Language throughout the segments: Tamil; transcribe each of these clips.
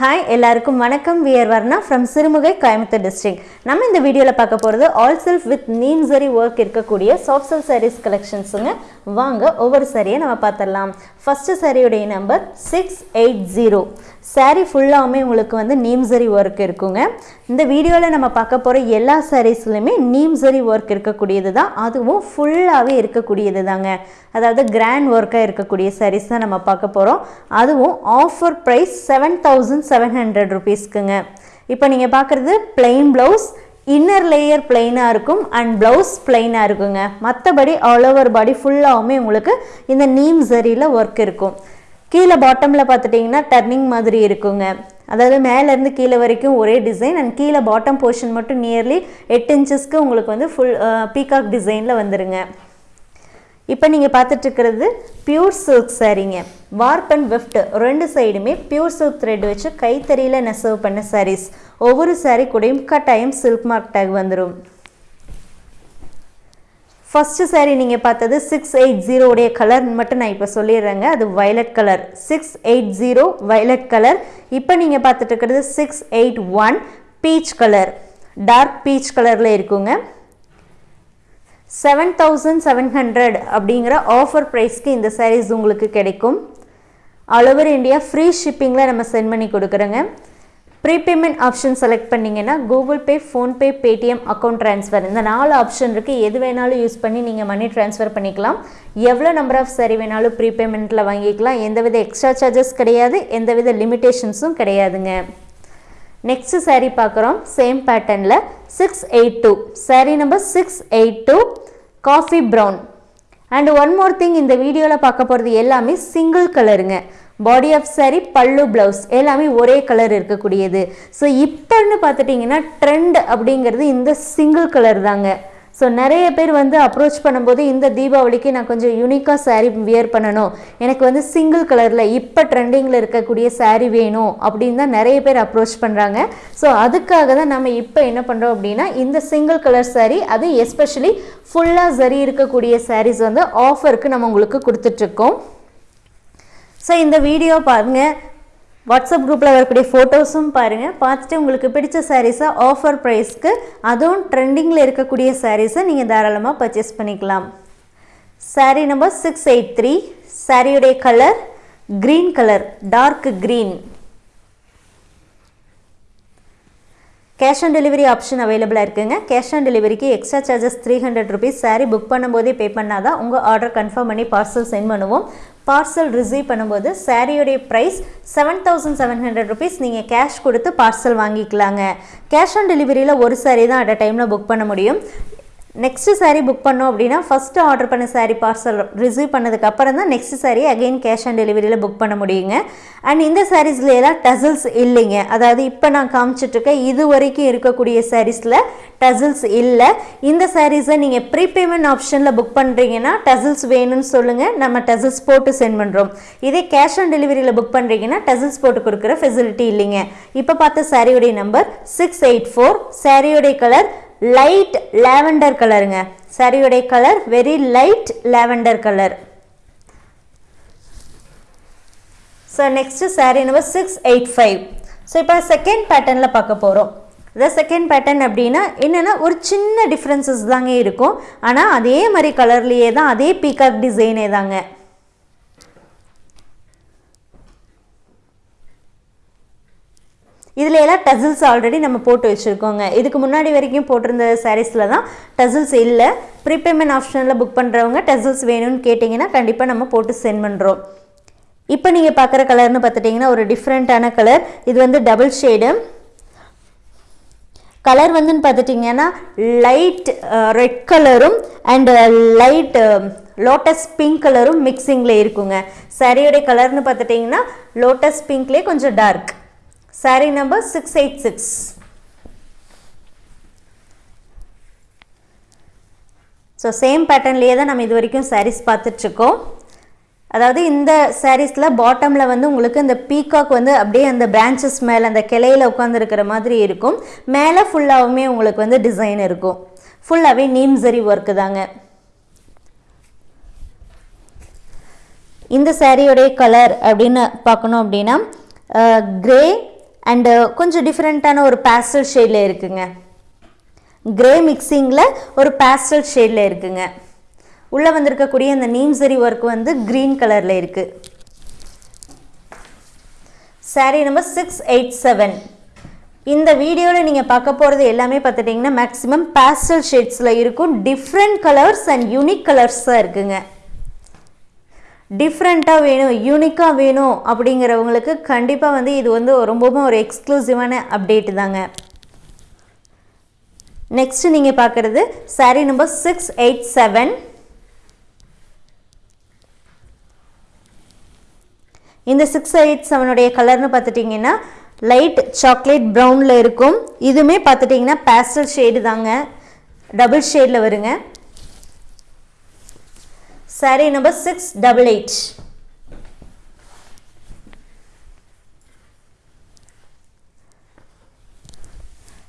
ஹாய் எல்லாருக்கும் வணக்கம். We're Varna from Sirumugai Coimbatore district நம்ம இந்த வீடியோவில் பார்க்க போகிறது ஆல் செல்ஃப் வித் நீம் சரி ஒர்க் இருக்கக்கூடிய சாஃப்ட் செல் சாரீஸ் கலெக்ஷன்ஸுங்க வாங்க ஒவ்வொரு சரியை நம்ம பார்த்துடலாம். First சரியுடைய number six eight zero sari ஃபுல்லாகவுமே உங்களுக்கு வந்து நீம்சரி ஒர்க் இருக்குங்க. இந்த வீடியோவில் நம்ம பார்க்க போகிற எல்லா சாரீஸ்லையுமே நீம்சரி ஒர்க் இருக்கக்கூடியது தான். அதுவும் ஃபுல்லாகவே இருக்கக்கூடியது தாங்க. அதாவது கிராண்ட் ஒர்க்காக இருக்கக்கூடிய சாரீஸ் தான் நம்ம பார்க்க போகிறோம் அதுவும் offer price seven thousand seven hundred ருபீஸ்க்குங்க இப்போ நீங்கள் பார்க்குறது பிளெயின் ப்ளவுஸ் இன்னர் லேயர் பிளெயினாக இருக்கும் அண்ட் ப்ளவுஸ் பிளெயினாக இருக்குங்க. மற்றபடி ஆல் ஓவர் பாடி ஃபுல்லாகவுமே உங்களுக்கு இந்த நீம் சரியில் ஒர்க் இருக்கும். கீழே பாட்டமில் பார்த்துட்டிங்கன்னா டர்னிங் மாதிரி இருக்குங்க. அதாவது மேலேருந்து கீழே வரைக்கும் ஒரே டிசைன் அண்ட் கீழே பாட்டம் போர்ஷன் மட்டும் நியர்லி எட்டு இன்ச்சஸ்க்கு உங்களுக்கு வந்து ஃபுல் பீகாக் டிசைனில் வந்துடுங்க இப்போ நீங்கள் பார்த்துட்ருக்கிறது பியூர் சில்க் சாரீங்க வார்ப் அண்ட் வெஃப்ட் ரெண்டு சைடுமே பியூர் சில்க் த்ரெட் வச்சு கைத்தறியில் நெசவு பண்ண சாரீஸ் ஒவ்வொரு சாரீ கூடயும் கட்டாயம் சில்க் மார்க் டேக் வந்துடும் ஃபஸ்ட்டு சாரீ நீங்கள் பார்த்தது சிக்ஸ் எயிட் ஜீரோடைய கலர் மட்டும் நான் இப்போ சொல்லிடுறேங்க. அது violet colour six eight zero violet colour இப்போ நீங்கள் பார்த்துட்டு இருக்கிறது six eight one peach colour dark peach கலரில் இருக்குங்க. செவன் தௌசண்ட் செவன் ஹண்ட்ரட் அப்படிங்கிற ஆஃபர் ப்ரைஸ்க்கு இந்த சாரீஸ் உங்களுக்கு கிடைக்கும். ஆல் ஓவர் இந்தியா ஃப்ரீ ஷிப்பிங்கில் நம்ம சென்ட் பண்ணி கொடுக்குறோங்க. ப்ரீபேமெண்ட் ஆப்ஷன் செலக்ட் பண்ணிங்கன்னா Google Pay PhonePe Paytm account transfer இந்த நாலு ஆப்ஷன் இருக்குது எது வேணாலும் யூஸ் பண்ணி நீங்கள் மணி ட்ரான்ஸ்ஃபர் பண்ணிக்கலாம். எவ்வளோ நம்பர் ஆஃப் சரி வேணாலும் ப்ரீபேமெண்ட்டில் வாங்கிக்கலாம். எந்தவித எக்ஸ்ட்ரா சார்ஜஸ் கிடையாது. எந்தவித லிமிட்டேஷன்ஸும் கிடையாதுங்க. நெக்ஸ்ட் சாரீ பார்க்குறோம். சேம் பேட்டர்னில் six eight two sari number six eight two coffee brown and one more thing இந்த வீடியோவில் பார்க்க போகிறது எல்லாமே சிங்கிள் கலருங்க பாடி ஆஃப் சாரி பல்லு ப்ளவுஸ் எல்லாமே ஒரே கலர் இருக்கக்கூடியது. ஸோ இப்போன்னு பார்த்துட்டிங்கன்னா ட்ரெண்ட் அப்படிங்கிறது இந்த சிங்கிள் கலர் தாங்க. ஸோ நிறைய பேர் வந்து அப்ரோச் பண்ணும்போது இந்த தீபாவளிக்கு நான் கொஞ்சம் யூனிக்காக சாரீ வியர் பண்ணணும். எனக்கு வந்து சிங்கிள் கலரில் இப்போ ட்ரெண்டிங்கில் இருக்கக்கூடிய சாரீ வேணும் அப்படின்னு தான் நிறைய பேர் அப்ரோச் பண்ணுறாங்க ஸோ அதுக்காக தான் நம்ம இப்போ என்ன பண்ணுறோம் அப்படின்னா இந்த சிங்கிள் கலர் சாரீ அது எஸ்பெஷலி ஃபுல்லாக சரி இருக்கக்கூடிய சாரீஸ் வந்து ஆஃபருக்கு நம்ம உங்களுக்கு கொடுத்துட்ருக்கோம் ஸோ இந்த வீடியோ பாருங்கள் வாட்ஸ்அப் குரூப்பில் வரக்கூடிய ஃபோட்டோஸும் பாருங்கள் பார்த்துட்டு உங்களுக்கு பிடிச்ச சாரீஸை ஆஃபர் ப்ரைஸ்க்கு அதுவும் ட்ரெண்டிங்கில் இருக்கக்கூடிய சாரீஸை நீங்கள் தாராளமாக பர்ச்சேஸ் பண்ணிக்கலாம். Sari number six eight three சாரியுடைய colour green colour dark green cash on delivery option அவைலபிளாக இருக்குங்க. கேஷ் ஆன் டெலிவரிக்கு extra charges three hundred rupees sari book பண்ணும்போதே பே பண்ணால் தான் உங்கள் ஆர்டர் கன்ஃபார்ம் பண்ணி பார்சல் சென்ட் பண்ணுவோம். பார்சல் ரிசீவ் பண்ணும்போது சாரியோடைய price seven thousand seven hundred rupees நீங்கள் கேஷ் கொடுத்து பார்சல் வாங்கிக்கலாங்க. கேஷ் ஆன் டெலிவரியில் ஒரு சாரீ தான் அட் அ டைமில் புக் பண்ண முடியும். நெக்ஸ்ட்டு சாரீ புக் பண்ணோம் அப்படின்னா ஃபஸ்ட்டு ஆர்டர் பண்ண சாரீ பார்சல் ரிசீவ் பண்ணதுக்கப்புறம் தான் next sari again cash on டெலிவரியில் book பண்ண முடியுங்க. அண்ட் இந்த சாரீஸ்ல எல்லாம் டசில்ஸ் இல்லைங்க. அதாவது இப்போ நான் காமிச்சிட்ருக்கேன் இது வரைக்கும் இருக்கக்கூடிய சாரீஸில் டசில்ஸ் இல்லை. இந்த சாரீஸை நீங்கள் ப்ரீபேமெண்ட் ஆப்ஷனில் புக் பண்ணுறீங்கன்னா டசில்ஸ் வேணும்னு சொல்லுங்கள் நம்ம டசில்ஸ் போட்டு சென்ட் பண்ணுறோம் இதே கேஷ் ஆன் டெலிவரியில் புக் பண்ணுறீங்கன்னா டசில்ஸ் போட்டு கொடுக்குற ஃபெசிலிட்டி இல்லைங்க. இப்போ பார்த்த சாரியுடைய நம்பர் சிக்ஸ் எயிட் ஃபோர் சாரியுடைய கலர் லைட் லேவண்டர் கலருங்க சரியுடைய colour very light lavender colour so next sari number six eight five so இப்போ செகண்ட் பேட்டர்னில் பார்க்க போகிறோம் இந்த செகண்ட் பேட்டர்ன் அப்படின்னா என்னென்னா ஒரு சின்ன டிஃப்ரென்சஸ் தாங்க இருக்கும். ஆனால் அதே மாதிரி கலர்லேயே தான் அதே பீகாக் டிசைனே தாங்க. இதில் எல்லாம் டசில்ஸ் ஆல்ரெடி நம்ம போட்டு வச்சுருக்கோங்க. இதுக்கு முன்னாடி வரைக்கும் போட்டிருந்த சாரீஸில் தான் டசில்ஸ் இல்லை. ப்ரீபேமெண்ட் ஆப்ஷனில் புக் பண்ணுறவங்க டசில்ஸ் வேணும்னு கேட்டிங்கன்னா கண்டிப்பாக நம்ம போட்டு சென்ட் பண்ணுறோம் இப்போ நீங்கள் பார்க்குற கலர்னு பார்த்துட்டிங்கன்னா ஒரு டிஃப்ரெண்ட்டான கலர். இது வந்து டபுள் ஷேடு கலர் வந்துன்னு பார்த்துட்டிங்கன்னா லைட் ரெட் கலரும் அண்டு லைட் லோட்டஸ் பிங்க் கலரும் மிக்சிங்கில் இருக்குங்க. சாரியோடைய கலர்னு பார்த்துட்டிங்கன்னா லோட்டஸ் பிங்க்லேயே கொஞ்சம் dark sari number six eight six so same பேட்டர்ன்லேயே தான் நம்ம இது வரைக்கும் சாரீஸ் பார்த்துட்ருக்கோம். அதாவது இந்த சாரீஸில் பாட்டமில் வந்து உங்களுக்கு இந்த பீகாக் வந்து அப்படியே அந்த பிரான்ச்சஸ் மேலே அந்த கிளையில் உட்காந்துருக்கிற மாதிரி இருக்கும். மேலே ஃபுல்லாகவுமே உங்களுக்கு வந்து டிசைன் இருக்கும். ஃபுல்லாகவே நீம்சரி ஒர்க்கு தாங்க. இந்த சாரியோடைய கலர் அப்படின்னு பார்க்கணும் அப்படின்னா கிரே அண்டு uh, கொஞ்சம் டிஃப்ரெண்ட்டான ஒரு பேஸ்டல் ஷேடில் இருக்குங்க. கிரே மிக்சிங்கில் ஒரு பேஸ்டல் ஷேடில் இருக்குங்க. உள்ளே வந்திருக்கக்கூடிய இந்த நீம்சரி ஒர்க் வந்து க்ரீன் கலரில் இருக்குது sari number six eight seven இந்த வீடியோவில் நீங்கள் பார்க்க போகிறது எல்லாமே பார்த்துட்டிங்கன்னா மேக்ஸிமம் பேஸ்டல் ஷேட்ஸில் இருக்கும் different colours and unique colours தான் இருக்குங்க. டிஃப்ரெண்ட்டாக வேணும் யூனிக்காக வேணும் அப்படிங்கிறவங்களுக்கு கண்டிப்பாக வந்து இது வந்து ரொம்பவும் ஒரு எக்ஸ்க்ளூசிவான அப்டேட் தாங்க. நெக்ஸ்ட் நீங்கள் பார்க்குறது sari number six eight seven இந்த சிக்ஸ் எயிட் செவனுடைய கலர்னு பார்த்துட்டிங்கன்னா லைட் சாக்லேட் ப்ரௌனில் இருக்கும். இதுவுமே பார்த்துட்டிங்கன்னா பேஸ்டல் ஷேடு தாங்க. டபுள் ஷேடில் வருங்க. Sari number six double eight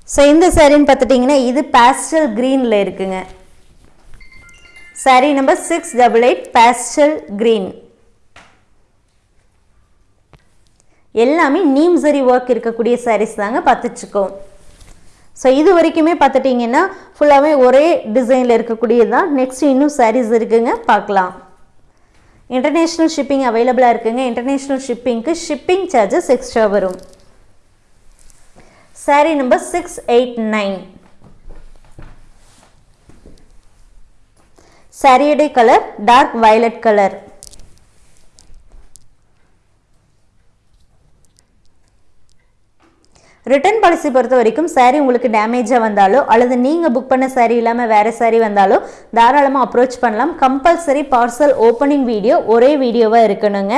so இந்த சாரின்னு பார்த்துட்டிங்கன்னா இது பேஸ்டல் க்ரீனில் இருக்குங்க. Sari number six double eight pastel green எல்லாமே நீம்சரி ஒர்க் இருக்கக்கூடிய சாரீஸ் தாங்க பார்த்துச்சுக்கோம் ஸோ இது வரைக்குமே பார்த்துட்டிங்கன்னா ஃபுல்லாகவே ஒரே டிசைனில் இருக்கக்கூடியது தான் நெக்ஸ்ட் இன்னும் சாரீஸ் இருக்குங்க. பார்க்கலாம். இன்டர்நேஷ்னல் ஷிப்பிங் அவைலபிளாக இருக்குங்க. இன்டர்நேஷ்னல் ஷிப்பிங்க்கு ஷிப்பிங் சார்ஜஸ் எக்ஸ்ட்ரா வரும். Sari number six eight nine சாரியுடைய colour dark violet colour return policy பொறுத்த வரைக்கும் சாரீ உங்களுக்கு டேமேஜாக வந்தாலோ அல்லது நீங்கள் புக் பண்ண சாரீ இல்லாமல் வேறு சாரீ வந்தாலோ தாராளமாக அப்ரோச் பண்ணலாம். கம்பல்சரி பார்சல் ஓப்பனிங் வீடியோ ஒரே வீடியோவாக இருக்கணுங்க.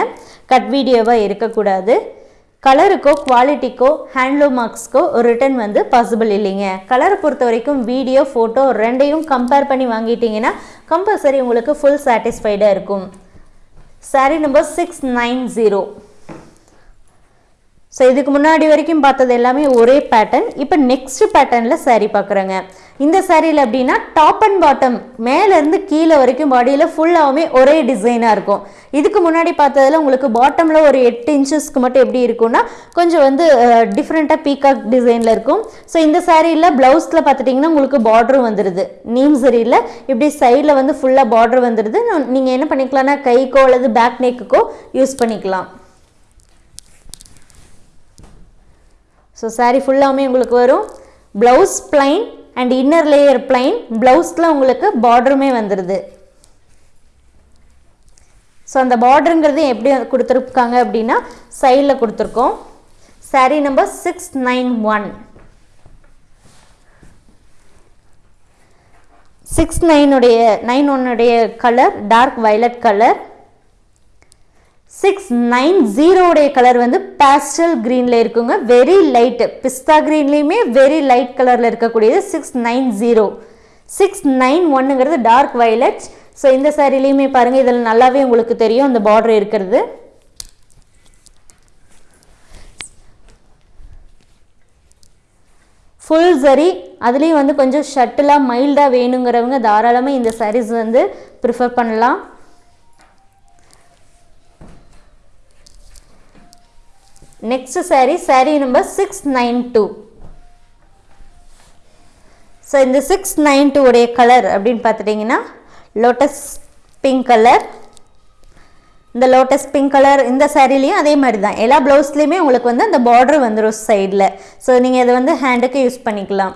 கட் வீடியோவாக இருக்கக்கூடாது. கலருக்கோ குவாலிட்டிக்கோ ஹேண்ட்லூம் மார்க்ஸ்க்கோ ரிட்டர்ன் வந்து பாசிபிள் இல்லைங்க. கலரை பொறுத்த வரைக்கும் வீடியோ ஃபோட்டோ ரெண்டையும் கம்பேர் பண்ணி வாங்கிட்டீங்கன்னா கம்பல்சரி உங்களுக்கு ஃபுல் சாட்டிஸ்ஃபைடாக இருக்கும். Sari number six nine zero so இதுக்கு முன்னாடி வரைக்கும் பார்த்தது எல்லாமே ஒரே பேட்டர்ன் இப்போ நெக்ஸ்ட் பேட்டர்னில் சாரீ பார்க்குறேங்க. இந்த சாரியில் அப்படின்னா டாப் அண்ட் பாட்டம் மேலேருந்து கீழே வரைக்கும் பாடியில் ஃபுல்லாகவுமே ஒரே டிசைனாக இருக்கும். இதுக்கு முன்னாடி பார்த்ததில் உங்களுக்கு பாட்டமில் ஒரு எட்டு இன்ச்சஸ்க்கு மட்டும் எப்படி இருக்கும்னா கொஞ்சம் வந்து டிஃப்ரெண்ட்டாக பீகாக் டிசைனில் இருக்கும். ஸோ இந்த சாரியில் ப்ளவுஸில் பார்த்துட்டிங்கன்னா உங்களுக்கு பார்டரும் வந்துடுது நீம் சரியில் இப்படி சைடில் வந்து ஃபுல்லாக பார்டர் வந்துடுது நீங்கள் என்ன பண்ணிக்கலாம்னா கைக்கோ அல்லது பேக் நெக்குக்கோ யூஸ் பண்ணிக்கலாம். ஸோ சாரீ ஃபுல்லாமே உங்களுக்கு வரும். Blouse plain and inner layer plain ப்ளவுஸில் உங்களுக்கு பார்டருமே வந்துடுது ஸோ அந்த பார்டருங்கிறது எப்படி கொடுத்துருக்காங்க அப்படின்னா சைடில் கொடுத்துருக்கோம். Sari number six nine one six நைனுடைய nine ஒன்னுடைய colour dark violet colour six nine ஜீரோடைய colour வந்து பேஸ்டல் க்ரீனில் இருக்குங்க. வெரி லைட்டு பிஸ்தா க்ரீன்லேயுமே வெரி லைட் கலரில் இருக்கக்கூடியது six nine zero six nine ஒன்னுங்கிறது dark violet so இந்த சாரிலையுமே பாருங்கள் இதில் நல்லாவே உங்களுக்கு தெரியும் அந்த பார்டர் இருக்கிறது. ஃபுல் சரி அதுலேயும் வந்து கொஞ்சம் ஷட்டிலாக மைல்டாக வேணுங்கிறவங்க தாராளமாக இந்த சாரீஸ் வந்து ப்ரிஃபர் பண்ணலாம். Next sari sari number six nine two so இந்த சிக்ஸ் நைன் டூ உடைய கலர் அப்படின்னு பார்த்துட்டிங்கன்னா லோட்டஸ் பிங்க் கலர் இந்த லோட்டஸ் பிங்க் கலர் இந்த சேரீலையும் அதே மாதிரி தான் எல்லா ப்ளவுஸ்லேயுமே உங்களுக்கு வந்து அந்த பார்டர் வந்துடும் சைடில் ஸோ நீங்கள் இதை வந்து ஹேண்டுக்கு யூஸ் பண்ணிக்கலாம்.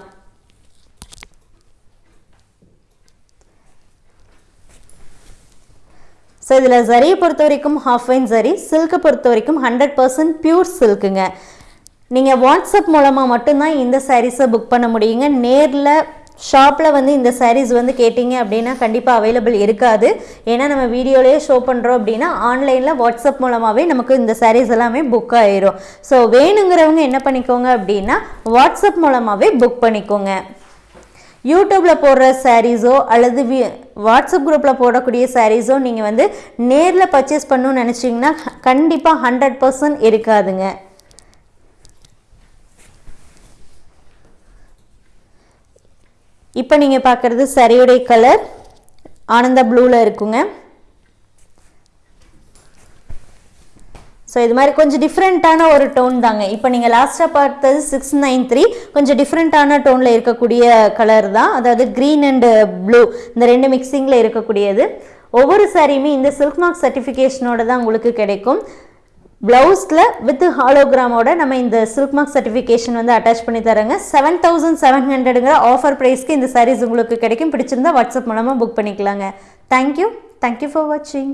ஸோ இதில் ஜரியை பொறுத்த வரைக்கும் ஹாஃப் வைன் ஜரி சில்கை பொறுத்த வரைக்கும் ஹண்ட்ரட் பர்சன்ட் பியூர் சில்க்குங்க நீங்கள் வாட்ஸ்அப் மூலமாக மட்டும்தான் இந்த சாரீஸை புக் பண்ண முடியுங்க. நேரில் ஷாப்பில் வந்து இந்த சாரீஸ் வந்து கேட்டிங்க அப்படின்னா கண்டிப்பாக அவைலபிள் இருக்காது. ஏன்னா நம்ம வீடியோலேயே ஷோ பண்ணுறோம் அப்படின்னா ஆன்லைனில் வாட்ஸ்அப் மூலமாகவே நமக்கு இந்த சாரீஸ் எல்லாமே புக் ஆயிரும். ஸோ வேணுங்கிறவங்க என்ன பண்ணிக்கோங்க அப்படின்னா வாட்ஸ்அப் மூலமாகவே புக் பண்ணிக்கோங்க. யூடியூப்பில் போடுற சாரீஸோ அல்லது வி வாட்ஸ்அப் குரூப்பில் போடக்கூடிய சாரீஸோ நீங்கள் வந்து நேரில் பர்ச்சேஸ் பண்ணணும்னு நினச்சிங்கன்னா கண்டிப்பாக ஹண்ட்ரட் பர்சன்ட் இருக்காதுங்க. இப்போ நீங்கள் பார்க்குறது சரியுடைய கலர் ஆனந்த ப்ளூவில் இருக்குங்க. ஸோ இது மாதிரி கொஞ்சம் டிஃப்ரெண்ட்டான ஒரு டோன் தாங்க. இப்போ நீங்கள் லாஸ்ட்டாக பார்த்தது சிக்ஸ் நைன் த்ரீ கொஞ்சம் டிஃப்ரெண்ட்டான டோனில் இருக்கக்கூடிய கலர் தான். அதாவது க்ரீன் அண்டு ப்ளூ இந்த ரெண்டு மிக்சிங்கில் இருக்கக்கூடியது. ஒவ்வொரு சாரியுமே இந்த சில்க் மார்க் சர்டிஃபிகேஷனோட தான் உங்களுக்கு கிடைக்கும். ப்ளவுஸில் வித் ஹாலோகிராமோட நம்ம இந்த சில்க் மார்க் சர்டிஃபிகேஷன் வந்து அட்டாச் பண்ணி தரேங்க. செவன் தௌசண்ட் செவன் ஹண்ட்ரடுங்கிற ஆஃபர் ப்ரைஸ்க்கு இந்த சாரீஸ் உங்களுக்கு கிடைக்கும். பிடிச்சிருந்தா வாட்ஸ்அப் மூலமாக புக் பண்ணிக்கலாங்க. தேங்க்யூ தேங்க்யூ ஃபார் வாட்சிங்